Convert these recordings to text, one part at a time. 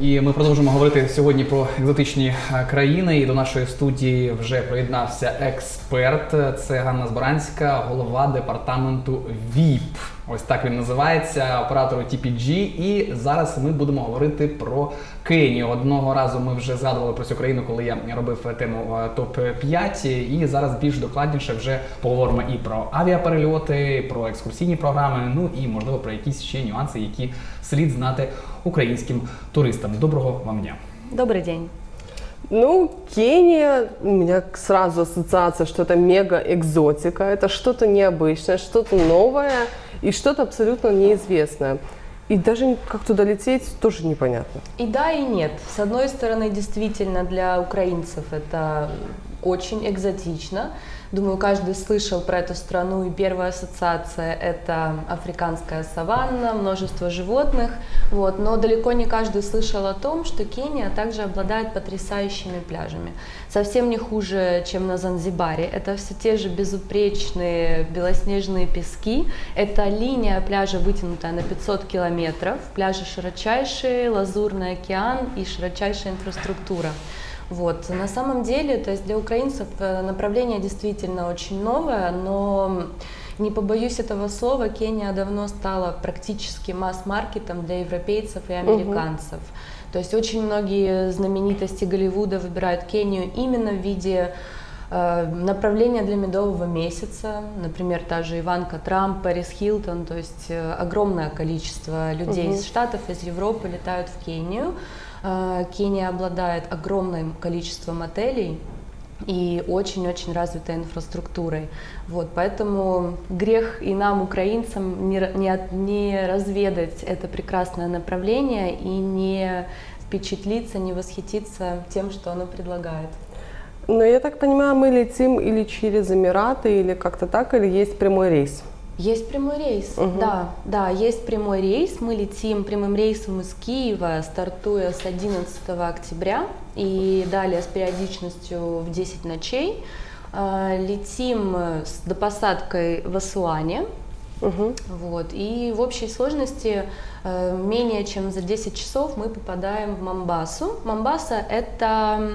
І ми продовжимо говорити сьогодні про екзотичні е, країни. І до нашої студії вже приєднався експерт. Це Ганна Збаранська, голова департаменту ВІП. Ось так він називається, оператору TPG. І зараз ми будемо говорити про Кенію. Одного разу ми вже згадували про цю країну, коли я робив тему е, топ 5 І зараз більш докладніше вже поговоримо і про авіаперельоти, і про екскурсійні програми. Ну і можливо про якісь ще нюанси, які слід знати українським туристам. Доброго вам дня! Добрый день. Ну, Кения, у меня сразу ассоциация, что это мега-экзотика, это что-то необычное, что-то новое и что-то абсолютно неизвестное. И даже как туда лететь, тоже непонятно. И да, и нет. С одной стороны, действительно, для украинцев это очень экзотично. Думаю, каждый слышал про эту страну, и первая ассоциация – это африканская саванна, множество животных. Вот. Но далеко не каждый слышал о том, что Кения также обладает потрясающими пляжами. Совсем не хуже, чем на Занзибаре. Это все те же безупречные белоснежные пески. Это линия пляжа, вытянутая на 500 километров. Пляжи широчайшие, лазурный океан и широчайшая инфраструктура. Вот. На самом деле, то есть для украинцев э, направление действительно очень новое, но не побоюсь этого слова, Кения давно стала практически масс-маркетом для европейцев и американцев. То есть очень многие знаменитости Голливуда выбирают Кению именно в виде э, направления для медового месяца, например, та же Иванка Трамп, Пэрис Хилтон, то есть э, огромное количество людей Мгм. из Штатов, из Европы летают в Кению. Э, Кения обладает огромным количеством отелей и очень-очень развитой инфраструктурой. Вот, поэтому грех и нам, украинцам, не, не, не разведать это прекрасное направление и не впечатлиться, не восхититься тем, что оно предлагает. Но я так понимаю, мы летим или через Эмираты, или как-то так, или есть прямой рейс? Есть прямой рейс, Мгм. да, да, есть прямой рейс. Мы летим прямым рейсом из Киева, стартуя с 11 октября и далее с периодичностью в 10 ночей. А, Летим с допосадкой в Асуане, Мгм. вот, и в общей сложности э, менее чем за 10 часов мы попадаем в Мамбасу. Мамбаса – это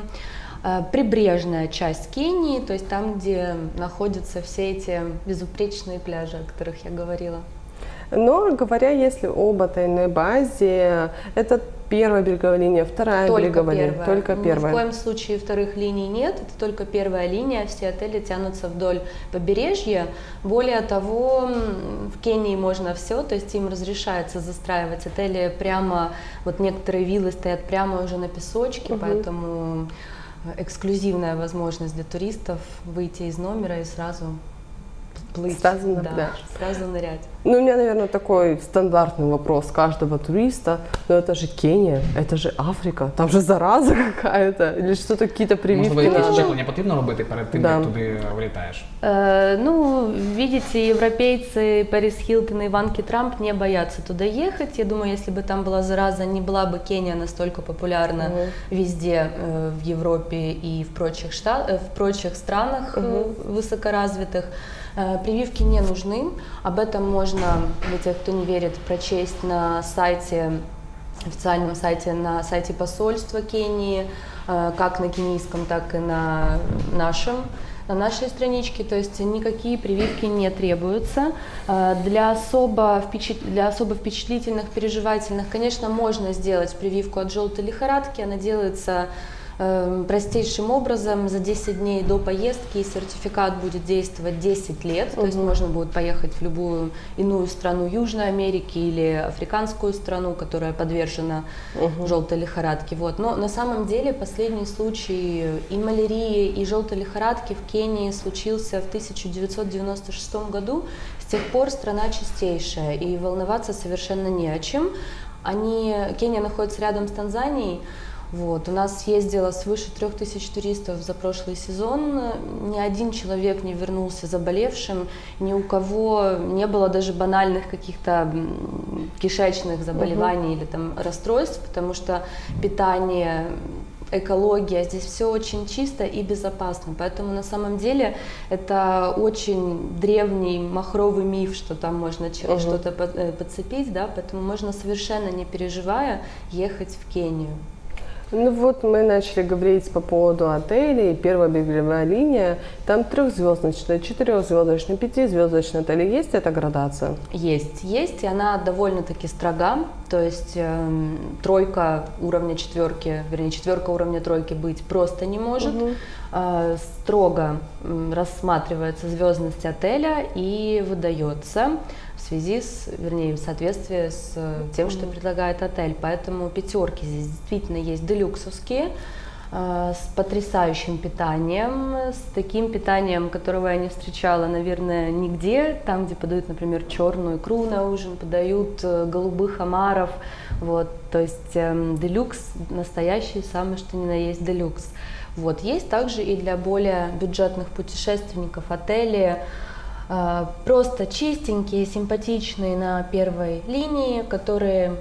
прибрежная часть Кении, то есть там, где находятся все эти безупречные пляжи, о которых я говорила. Но говоря, если об этой базе, это первая береговая линия, вторая Только береговая линия, первая. только Ни первая. в коем случае вторых линий нет, это только первая линия, все отели тянутся вдоль побережья. Более того, в Кении можно все, то есть им разрешается застраивать отели прямо, вот некоторые виллы стоят прямо уже на песочке, Мгм. поэтому э, эксклюзивная возможность для туристов выйти из номера и сразу плыть. Сразу на да, пляж. Сразу нырять. Ну, у меня, наверное, такой стандартный вопрос каждого туриста. Но это же Кения, это же Африка, там же зараза какая-то, или что-то, какие-то прививки Можливо, якісь надо. щеплення потрібно робити перед тим, Да. як туди вилітаєш. Э, Ну, видите, европейцы Пэрис Хилтон и Иванки Трамп не боятся туда ехать. Я думаю, если бы там была зараза, не была бы Кения настолько популярна Мгм. везде э, в Европе и в прочих, шта- э, в прочих странах э, высокоразвитых. Э, Прививки не нужны. Об этом можно, для тех, кто не верит, прочесть на сайте официальном сайте, на сайте посольства Кении, э, как на кенийском, так и на нашем на нашей страничке, то есть никакие прививки не требуются. Э, Для особо, впечат- для особо впечатлительных, переживательных, конечно, можно сделать прививку от желтой лихорадки. Она делается простейшим образом за 10 дней до поездки сертификат будет действовать 10 лет, то есть можно будет поехать в любую иную страну Южной Америки или африканскую страну, которая подвержена Мгм. желтой лихорадке. Вот. Но на самом деле последний случай и малярии, и желтой лихорадки в Кении случился в 1996 году. С тех пор страна чистейшая, и волноваться совершенно не о чем. Они, Кения находится рядом с Танзанией, вот. У нас съездило свыше трех тысяч туристов за прошлый сезон. Ни один человек не вернулся заболевшим, ни у кого не было даже банальных каких-то кишечных заболеваний или там расстройств, потому что питание экология, здесь все очень чисто и безопасно. Поэтому на самом деле это очень древний махровый миф, что там можно Мгм. что-то э, подцепить, да, поэтому можно совершенно не переживая ехать в Кению. Ну вот мы начали говорить по поводу отелей. Первая береговая линия, там трехзвездочная, четырехзвездочная, пятизвездочная отели. Есть эта градация? Есть, есть, и она довольно-таки строга, то есть эм, тройка уровня четверки, вернее четверка уровня тройки быть просто не может. Мгм. Э, строго рассматривается звездность отеля и выдается связи с, вернее, в соответствии с э, тем, что предлагает отель. Поэтому пятерки здесь действительно есть делюксовские, э, с потрясающим питанием, с таким питанием, которого я не встречала, наверное, нигде. Там, где подают, например, черную икру на ужин, подают э, голубых омаров. Вот, то есть эм, делюкс настоящий, самый что ни на есть делюкс. Вот, есть также и для более бюджетных путешественников отели, э, просто чистенькие, симпатичные на первой линии, которые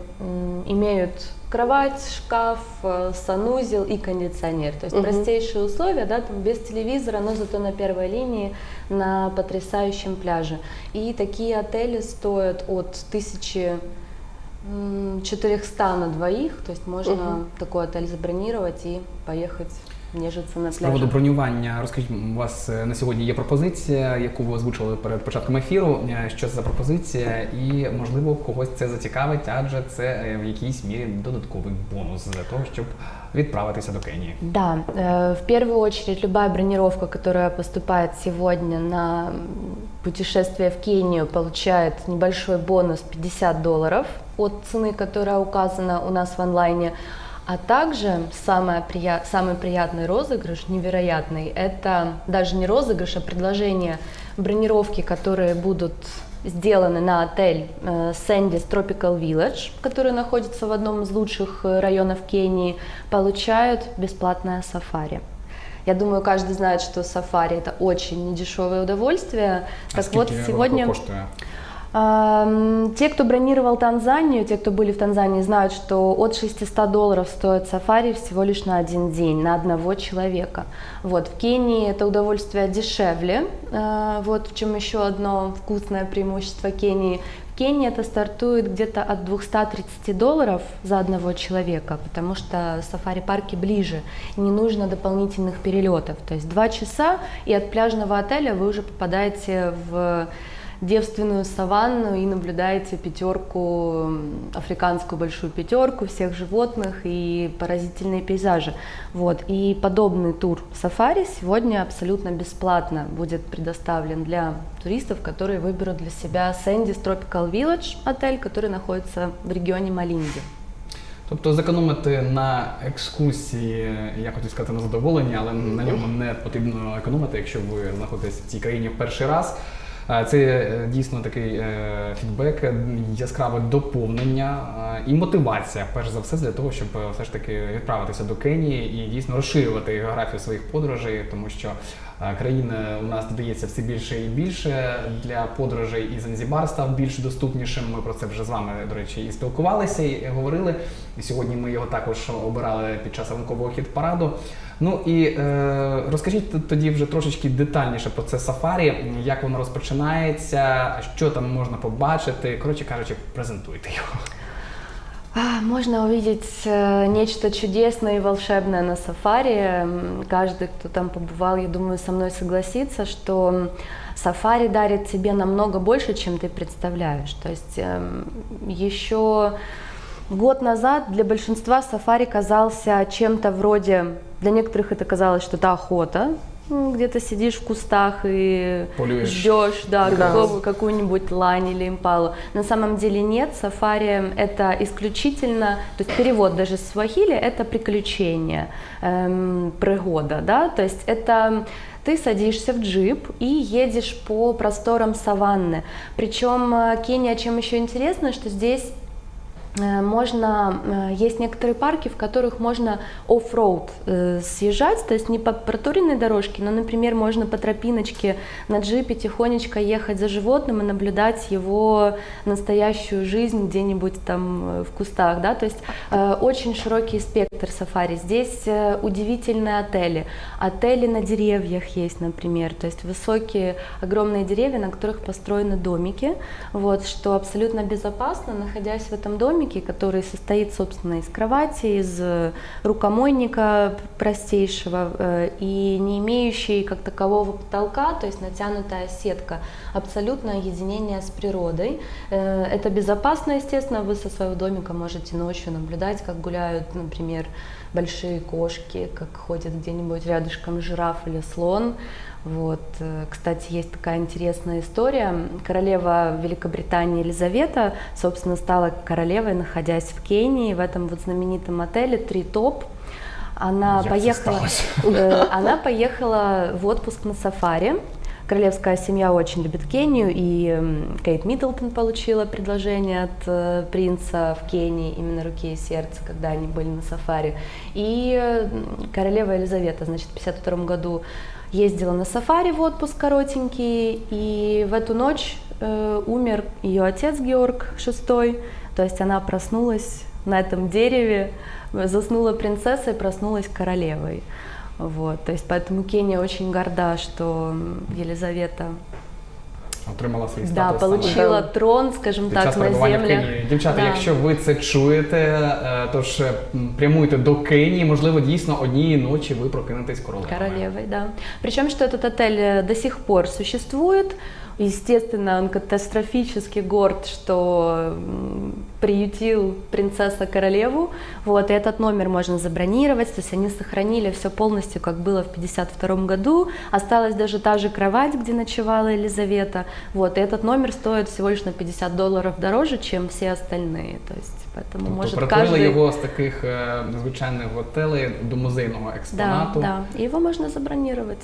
имеют кровать, шкаф, э, санузел и кондиционер. То есть Мгм. простейшие условия, да, там без телевизора, но зато на первой линии на потрясающем пляже. И такие отели стоят от 1400 на двоих, то есть можно Мгм. такой отель забронировать и поехать нежиться на З приводу бронювання, розкажіть, у вас е, на сьогодні є пропозиція, яку ви озвучили перед початком ефіру. Е, Що це за пропозиція, і можливо когось це зацікавить, адже це е, в якійсь мірі додатковий бонус для того, щоб відправитися до Кенії. Да, в первую очередь любая бронировка, которая поступает сегодня на путешествие в Кению, получает небольшой бонус 50 долларов от цены, которая указана у нас в онлайне. А также самое прия- самый приятный розыгрыш, невероятный, это даже не розыгрыш, а предложение бронировки, которые будут сделаны на отель э, Sandys Tropical Village, который находится в одном из лучших э, районов Кении, получают бесплатное сафари. Я думаю, каждый знает, что сафари это очень недешевое удовольствие. А так вот, сегодня Те, кто бронировал Танзанию, те, кто были в Танзании, знают, что от 600 долларов стоит сафари всего лишь на один день, на одного человека. Вот, в Кении это удовольствие дешевле, а, вот в чем еще одно вкусное преимущество Кении. В Кении это стартует где-то от 230 долларов за одного человека, потому что сафари-парки ближе, не нужно дополнительных перелетов. То есть два часа, и от пляжного отеля вы уже попадаете в девственную саванну и наблюдаете пятерку, м, африканскую большую пятерку всех животных и поразительные пейзажи. Вот. И подобный тур сафари сегодня абсолютно бесплатно будет предоставлен для туристов, которые выберут для себя Sandys Tropical Village отель, который находится в регионе Малинди. Тобто зекономити на екскурсії, я хотів сказати на задоволення, але на ньому не потрібно економити, якщо ви знаходитесь в цій країні в перший раз. Це е, дійсно такий е, фідбек, яскраве доповнення і мотивація, перш за все, для того, щоб е, все ж таки відправитися до Кенії і дійсно розширювати географію своїх подорожей, тому що країна у нас додається все більше і більше для подорожей, і Занзібар став більш доступнішим. Ми про це вже з вами, до речі, і спілкувалися, і говорили. І сьогодні ми його також обирали під час ранкового хіт параду. Ну і е, розкажіть т- тоді вже трошечки детальніше про це сафарі, як воно розпочинається, що там можна побачити. Коротше кажучи, презентуйте його. А, Можно увидеть э, нечто чудесное и волшебное на сафари. М, Каждый, кто там побывал, я думаю, со мной согласится, что м, сафари дарит тебе намного больше, чем ты представляешь. То есть эм, еще год назад для большинства сафари казался чем-то вроде, для некоторых это казалось, что это охота, М, где-то сидишь в кустах и Полюешь. ждешь, да, Да. какую-нибудь лань или импалу. На самом деле нет, сафари это исключительно, то есть перевод даже с суахили это приключение, эм, пригода, да, то есть это ты садишься в джип и едешь по просторам саванны. Причем э, Кения чем еще интересно, что здесь можно, э, есть некоторые парки, в которых можно оффроуд э, съезжать, то есть не по проторенной дорожке, но, например, можно по тропиночке на джипе тихонечко ехать за животным и наблюдать его настоящую жизнь где-нибудь там в кустах, да, то есть очень широкий спектр сафари. Здесь удивительные отели, отели на деревьях есть, например, то есть высокие, огромные деревья, на которых построены домики, вот, что абсолютно безопасно, находясь в этом доме, домике, который состоит, собственно, из кровати, из э, рукомойника простейшего э, и не имеющий как такового потолка, то есть натянутая сетка, абсолютное единение с природой. Э, это безопасно, естественно, вы со своего домика можете ночью наблюдать, как гуляют, например, большие кошки, как ходит где-нибудь рядышком жираф или слон. Вот. Э, кстати, есть такая интересная история. Королева Великобритании Елизавета, собственно, стала королевой, находясь в Кении, в этом вот знаменитом отеле «Три топ». Она поехала, э, она поехала в отпуск на сафари. Королевская семья очень любит Кению, и Кейт Миддлтон получила предложение от э, принца в Кении, именно руки и сердце, когда они были на сафари. И королева Елизавета, значит, в 1952 году ездила на сафари в отпуск коротенький, и в эту ночь э, умер ее отец Георг VI, то есть она проснулась на этом дереве, заснула принцессой, проснулась королевой. Вот, то есть поэтому Кения очень горда, что Елизавета отримала свій да, статус. получила саме. трон, скажімо так, на землях. Дівчата, Да. якщо ви це чуєте, то тож е, прямуйте до Кенії. Можливо, дійсно однієї ночі ви прокинетесь королевою. Королевою, да. Причому, що цей отель э, до сих пор существует. Естественно, он катастрофически горд, что приютил принцесса королеву. Вот, и этот номер можно забронировать, то есть они сохранили все полностью, как было в 52 году. Осталась даже та же кровать, где ночевала Елизавета. Вот, и этот номер стоит всего лишь на 50 долларов дороже, чем все остальные. То есть, поэтому Тобто может перетворили каждый... його з таких е, звичайних готелей до музейного Да, експонату. да, и его можно забронировать.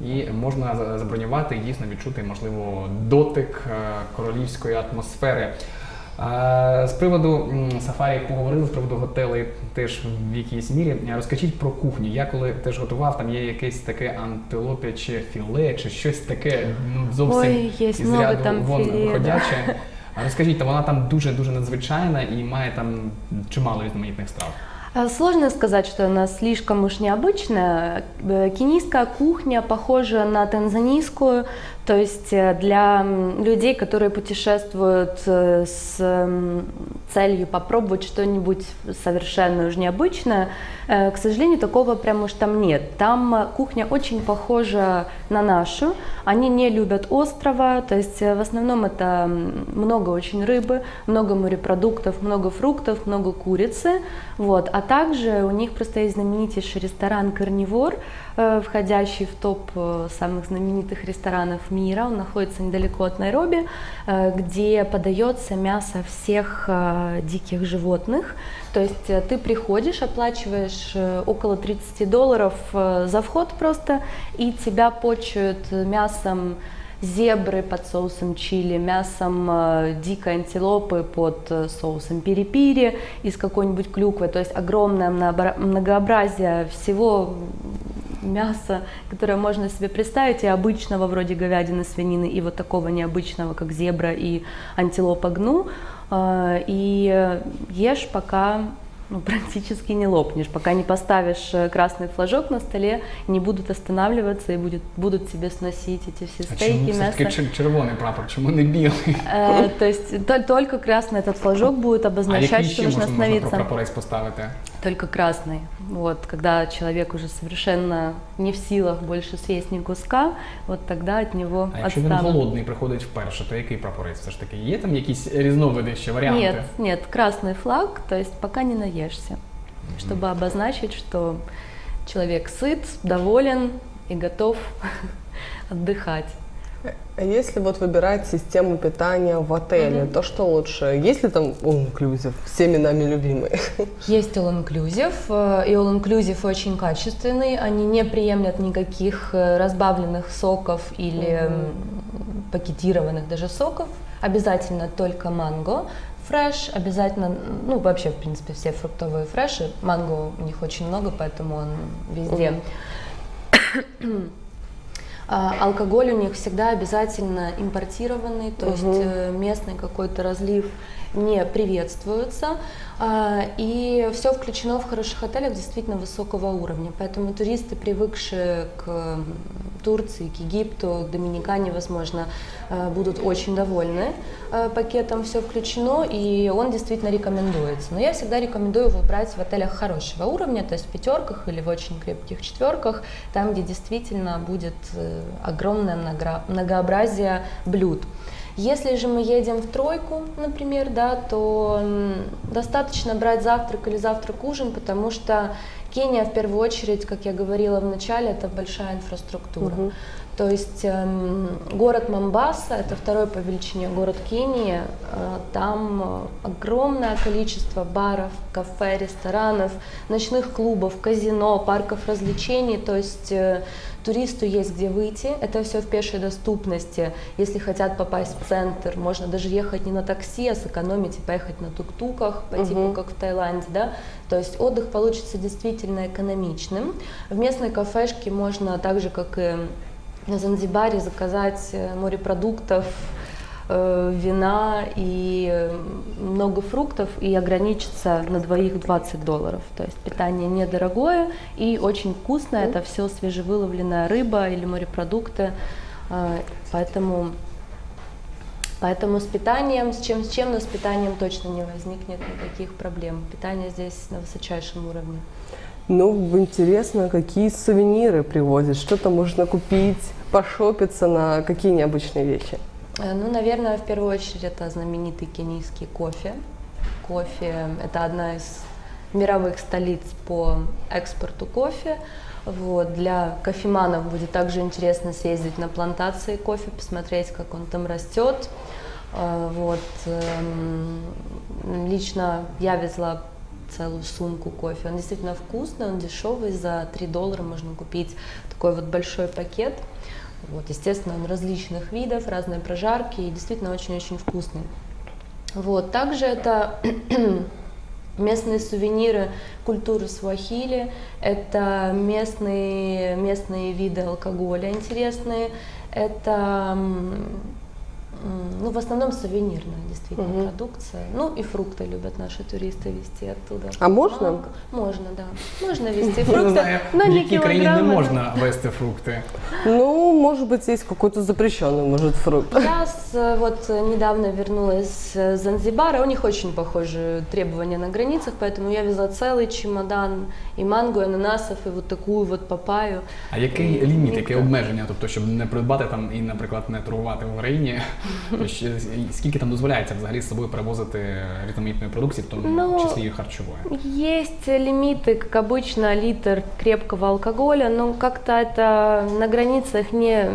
І можна забронювати і дійсно відчути, можливо, дотик е, королівської атмосфери. Е, З приводу сафарі поговорили, з приводу готелей теж в якійсь мірі. Розкажіть про кухню. Я коли теж готував, там є якесь таке антилопяче філе чи щось таке ну, зовсім Ой, є із ряду там вон філе, виходяче. А Розкажіть, вона там дуже дуже надзвичайна і має там чимало різноманітних страв. А, Сложно сказать, что она слишком уж необычная. Э, Кенийская кухня похожа на танзанийскую, то есть э, для людей, которые путешествуют э, с целью попробовать что-нибудь совершенно уж необычное, э, к сожалению, такого прям уж там нет. Там кухня очень похожа на нашу. Они не любят острова, то есть в основном это много очень рыбы, много морепродуктов, много фруктов, много курицы. Вот. А также у них просто есть знаменитейший ресторан «Карнивор», входящий в топ э, самых знаменитых ресторанов мира. Он находится недалеко от Найроби, э, где подается мясо всех э, диких животных. То есть э, ты приходишь, оплачиваешь э, около 30 долларов э, за вход просто, и тебя почуют мясом зебры под соусом чили, мясом э, дикой антилопы под э, соусом пири-пири из какой-нибудь клюквы. То есть огромное многообра- многообразие всего мяса, которое можно себе представить, и обычного вроде говядины, свинины, и вот такого необычного, как зебра и антилопа гну. Э, И ешь, пока ну, практически не лопнешь, пока не поставишь э, красный флажок на столе, не будут останавливаться и будет, будут тебе сносить эти все А стейки, чому все-таки мясо. чер- червоний прапор? Чому не білий? Э, То есть то- только красный этот флажок будет А обозначать, який что нужно остановиться. прапорець поставити? Только красный. Вот, когда человек уже совершенно не в силах больше съесть ни куска, вот тогда от него А якщо він отстанут. голодний приходить вперше, то який прапорець все ж таки? Є там якісь різновиди ще варіанти? Нет, нет, красный флаг, то есть пока не наешься, чтобы обозначить, что человек сыт, доволен и готов отдыхать. А если вот выбирать систему питания в отеле, то что лучше? Есть ли там all-inclusive, всеми нами любимый? Есть All Inclusive, э, и All Inclusive очень качественный, они не приемлят никаких э, разбавленных соков или м, пакетированных даже соков, обязательно только манго. фреш, обязательно, ну вообще в принципе все фруктовые фреши, манго у них очень много, поэтому он везде. А, алкоголь у них всегда обязательно импортированный, то есть э, местный какой-то разлив не приветствуется. А, И все включено в хороших отелях действительно высокого уровня. Поэтому туристы, привыкшие к Турции, к Египту, к Доминикане, возможно, э, будут очень довольны э, пакетом «Все включено», и он действительно рекомендуется. Но я всегда рекомендую его брать в отелях хорошего уровня, то есть в пятерках или в очень крепких четверках, там, где действительно будет э, огромное многообразие блюд. Если же мы едем в тройку, например, да, то достаточно брать завтрак или завтрак-ужин, потому что Кения в первую очередь, как я говорила в начале, это большая инфраструктура. То есть эм, город Мамбаса, это второй по величине город Кении, э, там огромное количество баров, кафе, ресторанов, ночных клубов, казино, парков развлечений, то есть э, туристу есть где выйти, это все в пешей доступности, если хотят попасть в центр, можно даже ехать не на такси, а сэкономить и поехать на тук-туках, по типу как в Таиланде, да, то есть отдых получится действительно экономичным. В местной кафешке можно так же, как и на Занзибаре заказать э, морепродуктов, э, вина и э, много фруктов и ограничиться на двоих 20 долларов. То есть питание недорогое и очень вкусное. Это все свежевыловленная рыба или морепродукты. Поэтому, поэтому с питанием, с чем, с чем, но с питанием точно не возникнет никаких проблем. Питание здесь на высочайшем уровне. Ну, интересно, какие сувениры привозят, что-то можно купить, пошопиться на какие необычные вещи. Э, Ну, наверное, в первую очередь это знаменитый кенийский кофе. Кофе – это одна из мировых столиц по экспорту кофе. Вот. Для кофеманов будет также интересно съездить на плантации кофе, посмотреть, как он там растет. Э, Вот. эм, Лично я везла целую сумку кофе. Он действительно вкусный, он дешевый, за 3 доллара можно купить такой вот большой пакет. Вот, естественно, он различных видов, разные прожарки и действительно очень-очень вкусный. Вот, также это местные сувениры культуры Суахили, это местные, местные виды алкоголя интересные, это ну, в основном сувенирная действительно Мгм. продукция. Ну и фрукты любят наши туристы везти оттуда. А можно? Манго. Можно, да. Можно везти Не фрукты, знаю, но в не якій країні не килограммы, да. можна вести фрукти. Ну, может быть, есть какой-то запрещенный, может, фрукт. Я с- э, вот э, недавно вернулась с Занзибара, у них очень похожие требования на границах, поэтому я везла целый чемодан и манго, и ананасов, и вот такую вот папаю. А який ліміт, яке обмеження, тобто, щоб не придбати там і, наприклад, не торгувати в Україні? Ще- Скільки там дозволяється взагалі з собою перевозити різноманітної продукції, в тому Ну, числі і харчової? Есть лимиты, как обычно, литр крепкого алкоголя, но как-то это на границах не,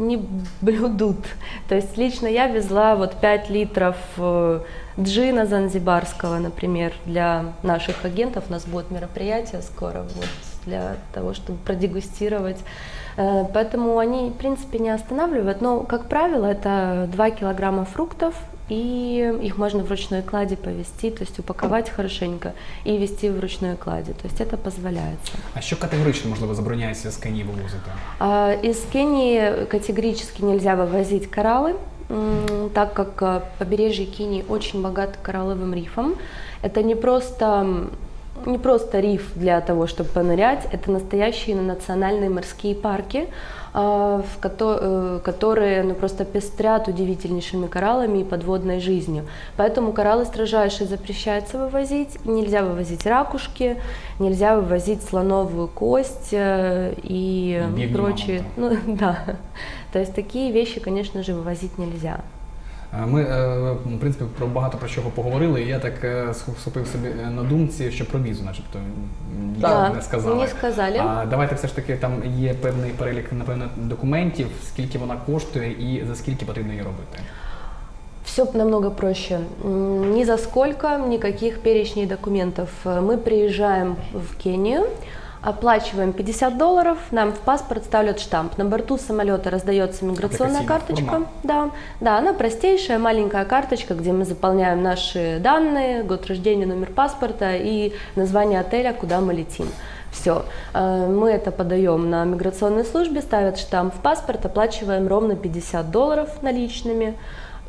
не блюдут. То есть лично я везла вот 5 литров э, джина занзибарского, например, для наших агентов. У нас будет мероприятие скоро вот, для того, чтобы продегустировать. Э, Поэтому они, в принципе, не останавливают. Но, как правило, это 2 килограмма фруктов, и их можно в ручной кладе повести, то есть упаковать хорошенько и вести в ручной кладе. То есть это позволяется. А що категорично можливо забороняється з Кенії вивозити? А, Из Кении категорически нельзя вывозить кораллы, м, так как а, побережье Кении очень богато коралловым рифом. Это не просто м, не просто риф для того, чтобы понырять, это настоящие национальные морские парки, а, в кото- э, которые ну, просто пестрят удивительнейшими кораллами и подводной жизнью. Поэтому кораллы строжайше запрещается вывозить. Нельзя вывозить ракушки, нельзя вывозить слоновую кость э, и Бедный прочие. Ну да. То есть такие вещи, конечно же, вывозить нельзя. Е, Ми, е, в принципі, про багато про чого поговорили, і я так е, схопив собі на думці, що про візу, начебто, нічого не сказали. не сказали. А давайте все ж таки там є певний перелік, напевно, документів, скільки вона коштує і за скільки потрібно її робити. Все намного проще. Ни за сколько, никаких перечней документов. Э, Мы приезжаем в Кению, Оплачиваем 50 долларов, нам в паспорт ставят штамп. На борту самолета раздается миграционная Аппликационный карточка. Да, да, она простейшая, маленькая карточка, где мы заполняем наши данные, год рождения, номер паспорта и название отеля, куда мы летим. Все. Мы это подаем на миграционной службе, ставят штамп в паспорт, оплачиваем ровно 50 долларов наличными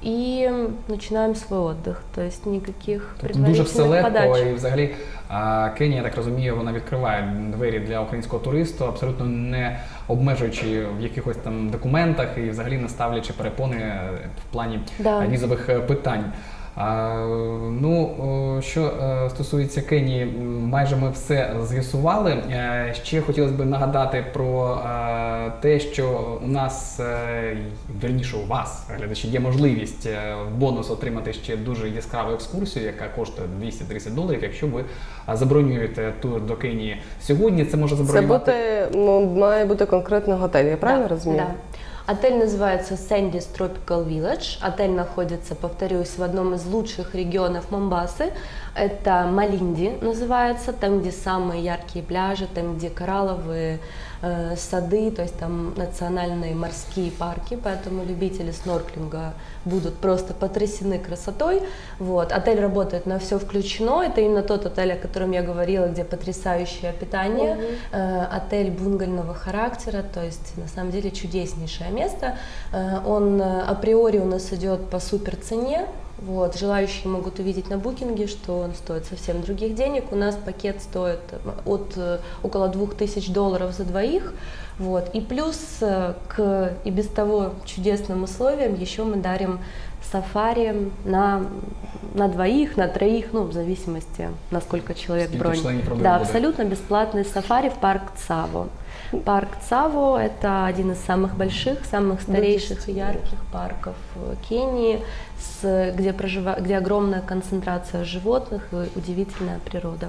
и починаємо свій отдых. Тобто ніяких Тобто дуже все легко подач. і взагалі а, Кенія, я так розумію, вона відкриває двері для українського туристу, абсолютно не обмежуючи в якихось там документах і взагалі не ставлячи перепони в плані Да. візових е, питань. Ну, що е, стосується Кенії, майже ми все з'ясували. Е, Ще хотілося б нагадати про е, те, що у нас, е, вірніше у вас, глядачі, є можливість в бонус отримати ще дуже яскраву екскурсію, яка коштує 230 доларів. Якщо ви забронюєте тур до Кенії сьогодні, це може забронювати. буде, ну, має бути конкретний готель, я правильно Да, розумію? Да. Отель называется Sandy's Tropical Village. Отель находится, повторюсь, в одном из лучших регионов Момбасы. Это Малинди называется, там, где самые яркие пляжи, там, где коралловые э, сады, то есть там национальные морские парки, поэтому любители снорклинга будут просто потрясены красотой. Вот. Отель работает на все включено, это именно тот отель, о котором я говорила, где потрясающее питание, Э, отель бунгального характера, то есть на самом деле чудеснейшее место. Э, Он э, априори у нас идет по супер цене. Вот, желающие могут увидеть на букинге, что он стоит совсем других денег. У нас пакет стоит э, от э, около 2000 долларов за двоих. Вот. И плюс э, к и без того чудесным условиям еще мы дарим сафари на, на двоих, на троих, ну, в зависимости, насколько человек Сколько бронь. родины Да, абсолютно бесплатный сафари в парк Цаво. Парк Цаво – это один из самых больших, самых старейших и ярких парков в Кении, с, где, прожива, где огромная концентрация животных и удивительная природа.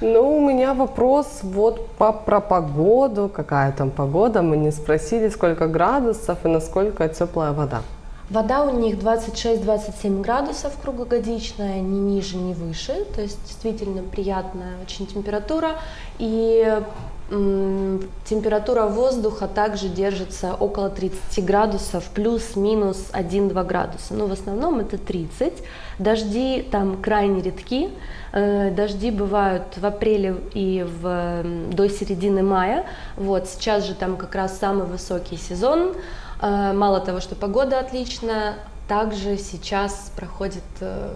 Ну, у меня вопрос вот по, про погоду. Какая там погода? Мы не спросили, сколько градусов и насколько теплая вода. Вода у них 26-27 градусов круглогодичная, ни ниже, ни выше, то есть действительно приятная очень температура. И температура воздуха также держится около 30 градусов, плюс-минус 1-2 градуса. Но в основном это 30. Дожди там крайне редки. Э, Дожди бывают в апреле и в, до середины мая. Вот сейчас же там как раз самый высокий сезон. Э, Мало того, что погода отличная, также сейчас проходит э,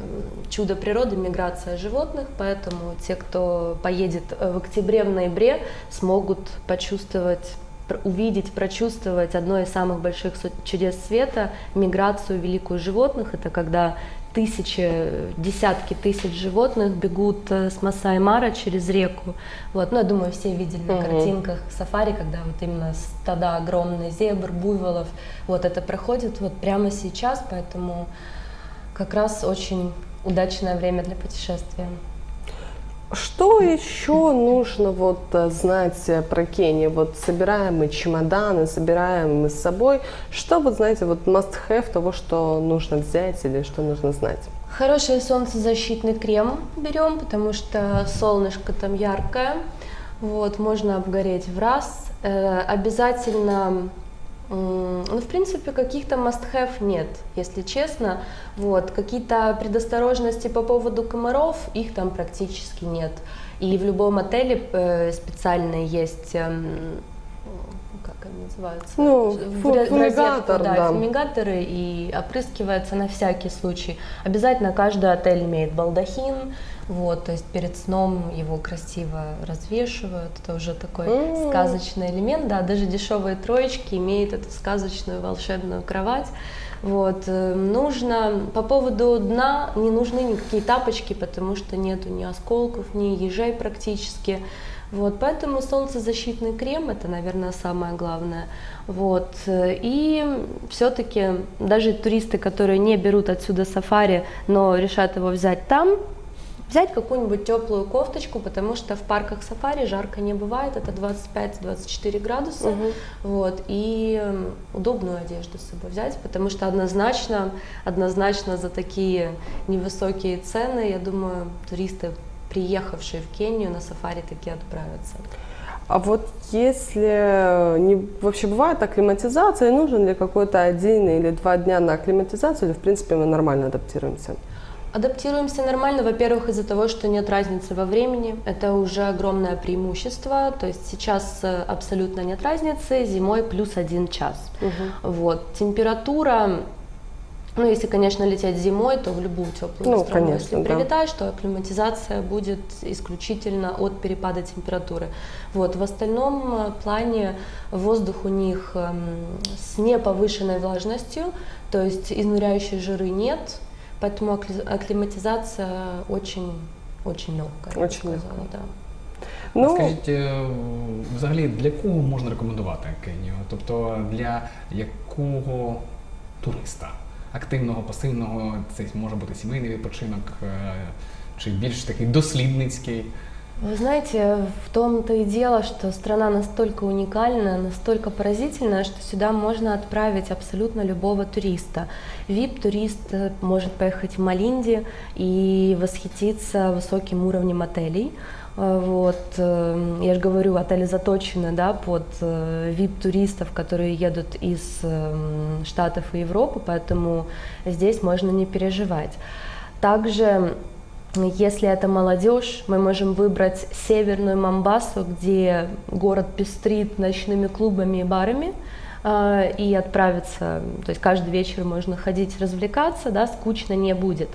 чудо природы, миграция животных, поэтому те, кто поедет э, в октябре, в ноябре, смогут почувствовать увидеть, прочувствовать одно из самых больших чудес света, миграцию великую животных. Это когда тысячи, десятки тысяч животных бегут э, с Масай-Мара через реку. Вот. Ну, я думаю, все видели на картинках сафари, когда вот именно стада огромные зебр, буйволов. Вот это проходит вот прямо сейчас, поэтому как раз очень удачное время для путешествия. Что еще нужно вот э, знать э, про Кению? Вот собираем мы чемоданы, собираем мы с собой. Что вот знаете, вот must have того, что нужно взять или что нужно знать? Хороший солнцезащитный крем берем, потому что солнышко там яркое, вот, можно обгореть в раз. Э, обязательно, ну, в принципе, каких-то must-have нет, если честно. Вот, какие-то предосторожности по поводу комаров, их там практически нет. И в любом отеле э, специально есть эм, называются? Ну, фу- розетку, фумигатор, да, да. фумигаторы и опрыскивается на всякий случай. Обязательно каждый отель имеет балдахин, вот, то есть перед сном его красиво развешивают. Это уже такой М. сказочный элемент, да, даже дешевые троечки имеют эту сказочную волшебную кровать. Вот, э, нужно, по поводу дна не нужны никакие тапочки, потому что нету ни осколков, ни ежей практически. Вот, поэтому солнцезащитный крем это, наверное, самое главное. Вот, э, и все-таки даже туристы, которые не берут отсюда сафари, но решат его взять там, взять какую-нибудь теплую кофточку, потому что в парках сафари жарко не бывает, это 25-24 градуса, вот, и м, удобную одежду с собой взять, потому что однозначно, однозначно за такие невысокие цены, я думаю, туристы, приехавшие в Кению на сафари, таки отправятся. А вот если не, вообще бывает акклиматизация, нужен ли какой-то один или два дня на акклиматизацию, или в принципе мы нормально адаптируемся? Адаптируемся нормально, во-первых, из-за того, что нет разницы во времени. Это уже огромное преимущество. То есть сейчас э, абсолютно нет разницы, зимой плюс один час. Вот. Температура, ну, если, конечно, лететь зимой, то в любую теплую Ну, страну. конечно, если да. прилетаешь, то акклиматизация будет исключительно от перепада температуры. Вот. В остальном э, плане воздух у них эм, с неповышенной влажностью, то есть изнуряющей жиры нет, поэтому акли- акклиматизация очень, очень легкая. я бы Очень сказала, легкая. да. Ну, Скажіть, е, взагалі для кого можна рекомендувати Кенію? Тобто для якого туриста? Активного, пасивного, це може бути сімейний відпочинок, е, чи більш такий дослідницький. Вы знаете, в том-то и дело, что страна настолько уникальна, настолько поразительная, что сюда можно отправить абсолютно любого туриста. VIP-турист э, может поехать в Малинди и восхититься высоким уровнем отелей. Э, Вот, э, я же говорю, отели заточены да, под э, VIP-туристов, которые едут из Штатов и Европы, поэтому здесь можно не переживать. Также если это молодежь, мы можем выбрать северную Мамбасу, где город пестрит ночными клубами и барами, э, и отправиться, то есть каждый вечер можно ходить развлекаться, да, скучно не будет.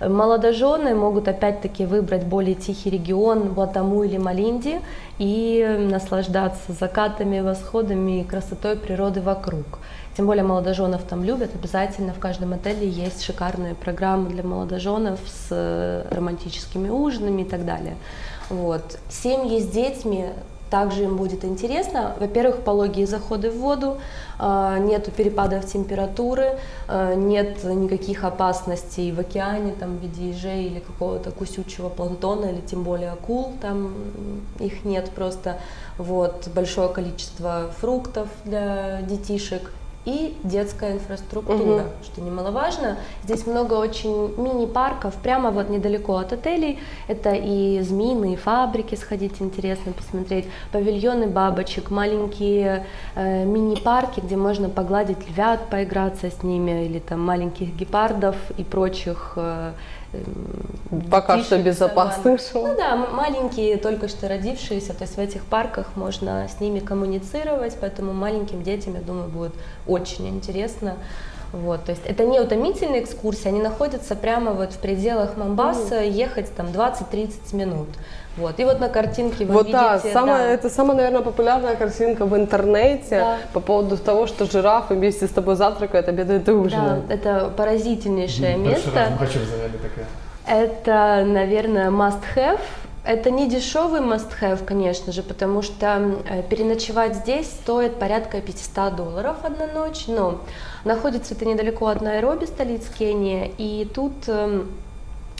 Молодожены могут опять-таки выбрать более тихий регион, Батаму или Малинди, и наслаждаться закатами, восходами и красотой природы вокруг. Тем более молодоженов там любят, обязательно в каждом отеле есть шикарные программы для молодоженов с романтическими ужинами и так далее. Вот. Семьи с детьми также им будет интересно. Во-первых, пологие заходы в воду, э, нету перепадов температуры, э, нет никаких опасностей в океане, там, в виде ежей или какого-то кусючего планктона, или тем более акул, там их нет просто. Вот, большое количество фруктов для детишек и детская инфраструктура, Мгм. что немаловажно. Здесь много очень мини-парков, прямо вот недалеко от отелей. Это и змеиные фабрики, сходить интересно посмотреть, павильоны бабочек, маленькие э, мини-парки, где можно погладить львят, поиграться с ними, или там маленьких гепардов и прочих э, пока детишек что безопасных. Ну да, маленькие, только что родившиеся, то есть в этих парках можно с ними коммуницировать, поэтому маленьким детям, я думаю, будет очень интересно. Вот, то есть это не утомительные экскурсии, они находятся прямо вот в пределах Мамбаса, ехать там 20-30 минут. Вот. И вот на картинке вы вот видите... да, самая, да, это самая, наверное, популярная картинка в интернете Да. по поводу того, что жирафы вместе с тобой завтракают, обедают и да, ужинают. это поразительнейшее раз место. Это, наверное, must-have. Это не дешевый must-have, конечно же, потому что э, переночевать здесь стоит порядка 500 долларов одна ночь, но находится это недалеко от Найроби, столицы Кении, и тут эм,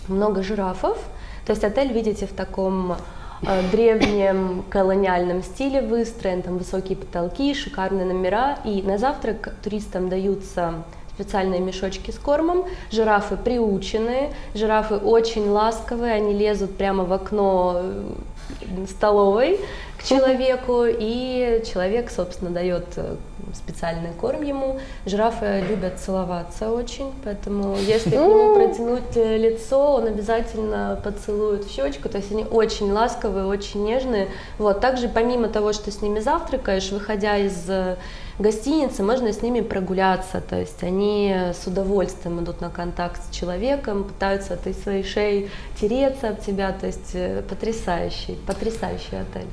много жирафов. То есть отель, видите, в таком э, древнем колониальном стиле выстроен, там высокие потолки, шикарные номера, и на завтрак туристам даются специальные мешочки с кормом. Жирафы приученные, жирафы очень ласковые, они лезут прямо в окно э, столовой к человеку, и человек, собственно, дает э, специальный корм ему. Жирафы любят целоваться очень, поэтому если к нему протянуть э, лицо, он обязательно поцелует в щечку. То есть они очень ласковые, очень нежные. Вот. Также помимо того, что с ними завтракаешь, выходя из э, гостиницы, можно с ними прогуляться. То есть они с удовольствием идут на контакт с человеком, пытаются этой своей шеей тереться об тебя. То есть потрясающий, потрясающий отель.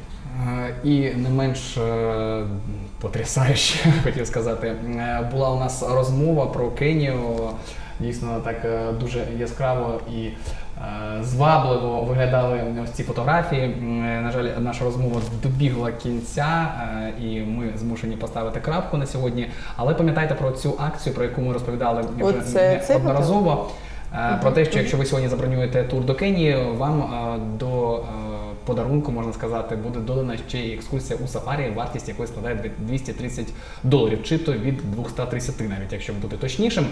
Е, І не менш е, потрясаюче, хотів сказати, е, була у нас розмова про Кенію. Дійсно, так дуже яскраво і звабливо виглядали ось ці фотографії. На жаль, наша розмова добігла кінця, і ми змушені поставити крапку на сьогодні. Але пам'ятайте про цю акцію, про яку ми розповідали вже це неодноразово. Е, Про те, що якщо ви сьогодні забронюєте тур до Кенії, вам до подарунку, можна сказати, буде додана ще й екскурсія у сафарі, вартість якої складає 230 доларів, чи то від 230 навіть, якщо бути точнішим.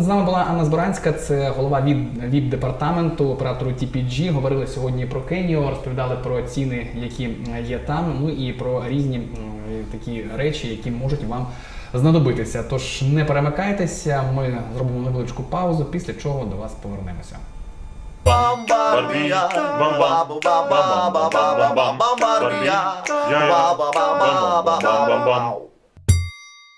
З нами була Анна Зборанська, це голова від департаменту оператору TPG. Говорили сьогодні про Кенію, розповідали про ціни, які є там, ну і про різні такі речі, які можуть вам знадобитися. Тож не перемикайтеся, ми зробимо невеличку паузу, після чого до вас повернемося. Bombardia, bombardia, bombardia, bombardia, bombardia, bombardia,